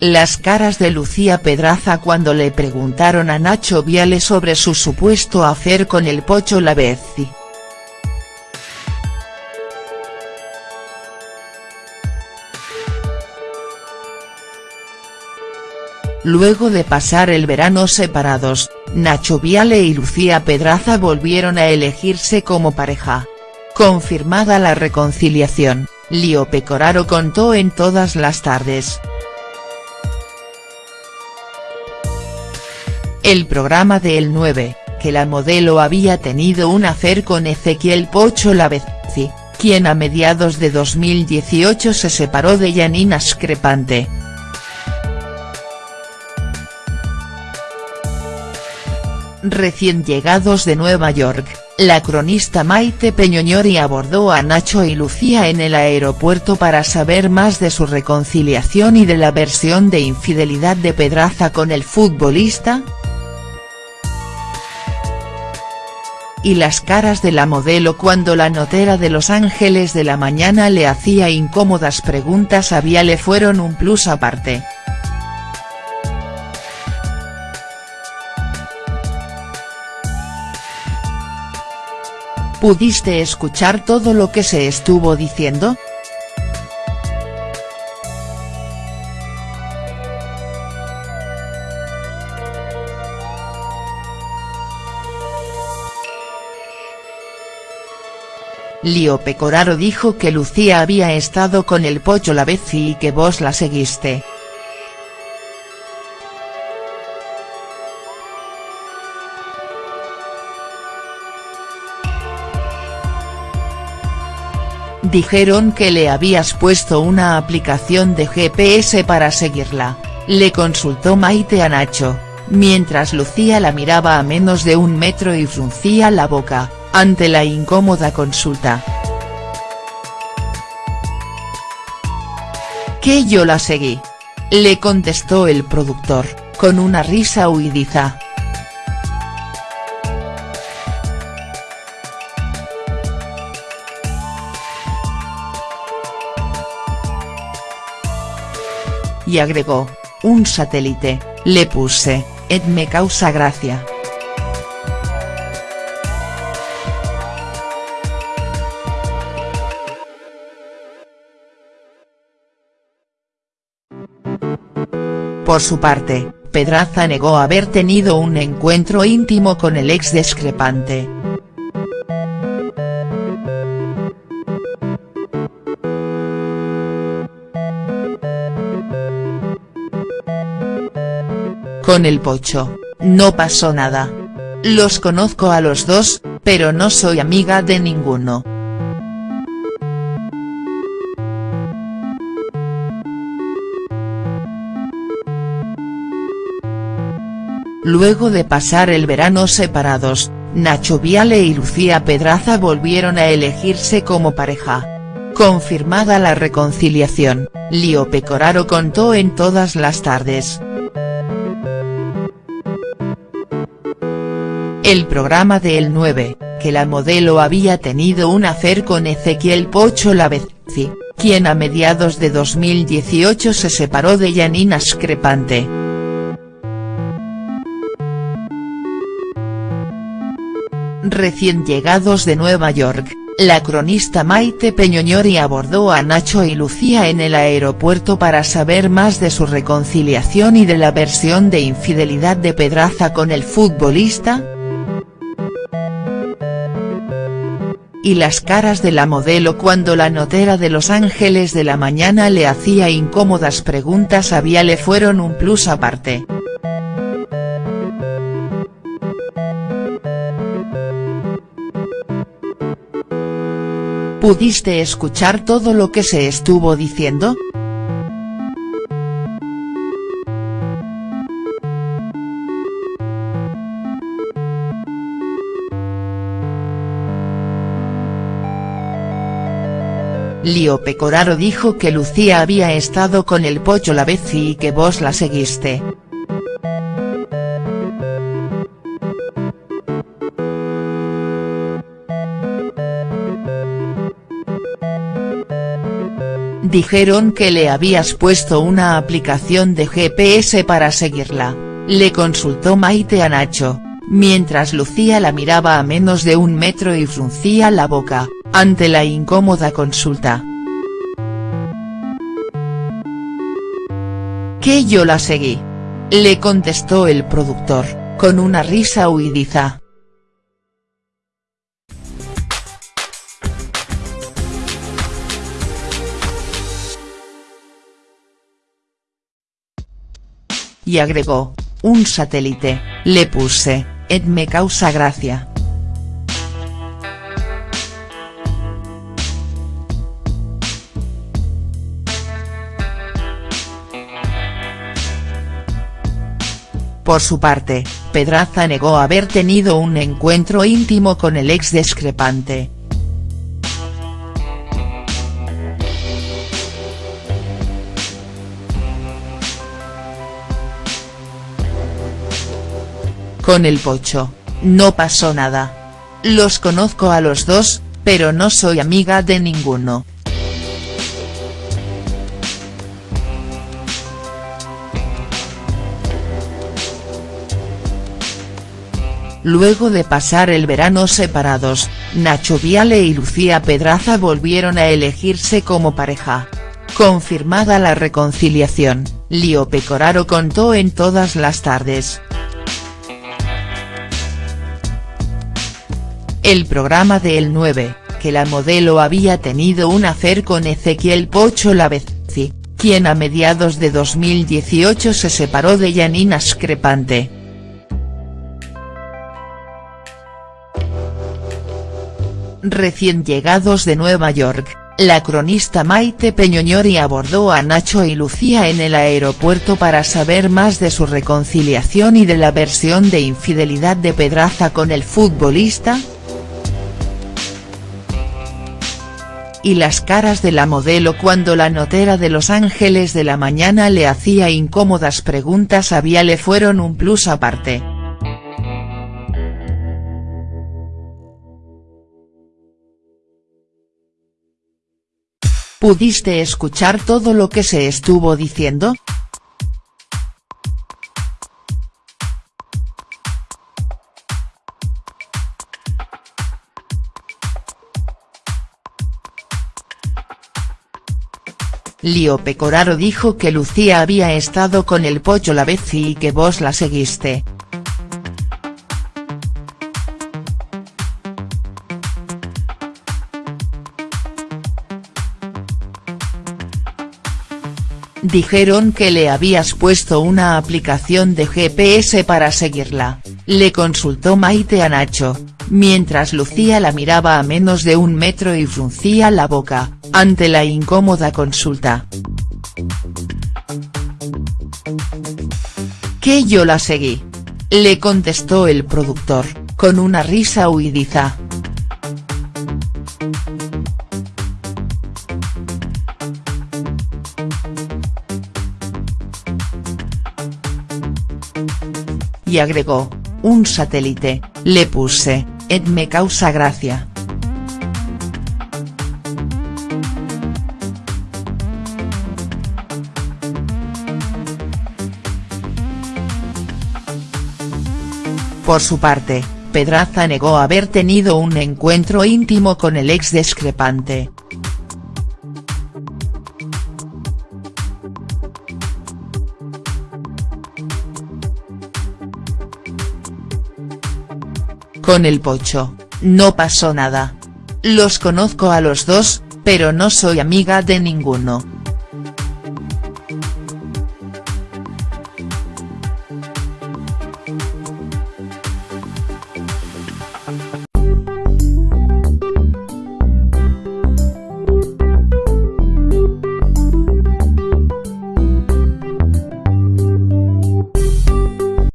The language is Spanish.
Las caras de Lucía Pedraza cuando le preguntaron a Nacho Viale sobre su supuesto hacer con el Pocho Lavezzi. Luego de pasar el verano separados, Nacho Viale y Lucía Pedraza volvieron a elegirse como pareja. Confirmada la reconciliación, Lío Pecoraro contó en todas las tardes. El programa de El 9, que la modelo había tenido un hacer con Ezequiel Pocho Lavezzi, quien a mediados de 2018 se separó de Janina Screpante. Recién llegados de Nueva York, la cronista Maite Peñoñori abordó a Nacho y Lucía en el aeropuerto para saber más de su reconciliación y de la versión de infidelidad de Pedraza con el futbolista, y las caras de la modelo cuando la notera de Los Ángeles de la Mañana le hacía incómodas preguntas a Viale fueron un plus aparte. ¿Pudiste escuchar todo lo que se estuvo diciendo?. Lío Pecoraro dijo que Lucía había estado con el Pocho Lavezzi y que vos la seguiste. Dijeron que le habías puesto una aplicación de GPS para seguirla, le consultó Maite a Nacho, mientras Lucía la miraba a menos de un metro y fruncía la boca ante la incómoda consulta. Que yo la seguí. Le contestó el productor, con una risa huidiza. Y agregó, un satélite, le puse, et me causa gracia. Por su parte, Pedraza negó haber tenido un encuentro íntimo con el ex discrepante. Con el pocho, no pasó nada. Los conozco a los dos, pero no soy amiga de ninguno. Luego de pasar el verano separados, Nacho Viale y Lucía Pedraza volvieron a elegirse como pareja. Confirmada la reconciliación, Lío Pecoraro contó en todas las tardes. El programa de El 9, que la modelo había tenido un hacer con Ezequiel Pocho Lavezzi, quien a mediados de 2018 se separó de Janina Screpante. Recién llegados de Nueva York, la cronista Maite Peñoñori abordó a Nacho y Lucía en el aeropuerto para saber más de su reconciliación y de la versión de infidelidad de Pedraza con el futbolista. Y las caras de la modelo cuando la notera de Los Ángeles de la Mañana le hacía incómodas preguntas a Viale fueron un plus aparte. ¿Pudiste escuchar todo lo que se estuvo diciendo?. Lío Pecoraro dijo que Lucía había estado con el Pocho Lavezzi y que vos la seguiste. Dijeron que le habías puesto una aplicación de GPS para seguirla, le consultó Maite a Nacho, mientras Lucía la miraba a menos de un metro y fruncía la boca, ante la incómoda consulta. Que yo la seguí. Le contestó el productor, con una risa huidiza. Y agregó, un satélite, le puse, Ed me causa gracia. Por su parte, Pedraza negó haber tenido un encuentro íntimo con el ex discrepante. Con el pocho, no pasó nada. Los conozco a los dos, pero no soy amiga de ninguno. Luego de pasar el verano separados, Nacho Viale y Lucía Pedraza volvieron a elegirse como pareja. Confirmada la reconciliación, Lío Pecoraro contó en todas las tardes. El programa de El 9, que la modelo había tenido un afer con Ezequiel Pocho Lavezzi, quien a mediados de 2018 se separó de Janina Screpante. Recién llegados de Nueva York, la cronista Maite Peñoñori abordó a Nacho y Lucía en el aeropuerto para saber más de su reconciliación y de la versión de infidelidad de Pedraza con el futbolista, y las caras de la modelo cuando la notera de Los Ángeles de la Mañana le hacía incómodas preguntas a Viale fueron un plus aparte. ¿Pudiste escuchar todo lo que se estuvo diciendo?. Lío Pecoraro dijo que Lucía había estado con el Pocho Lavezzi y que vos la seguiste. Dijeron que le habías puesto una aplicación de GPS para seguirla, le consultó Maite a Nacho, mientras Lucía la miraba a menos de un metro y fruncía la boca, ante la incómoda consulta. Que yo la seguí. Le contestó el productor, con una risa huidiza. Y agregó, un satélite, le puse, Ed me causa gracia. Por su parte, Pedraza negó haber tenido un encuentro íntimo con el ex discrepante. Con el pocho, no pasó nada. Los conozco a los dos, pero no soy amiga de ninguno.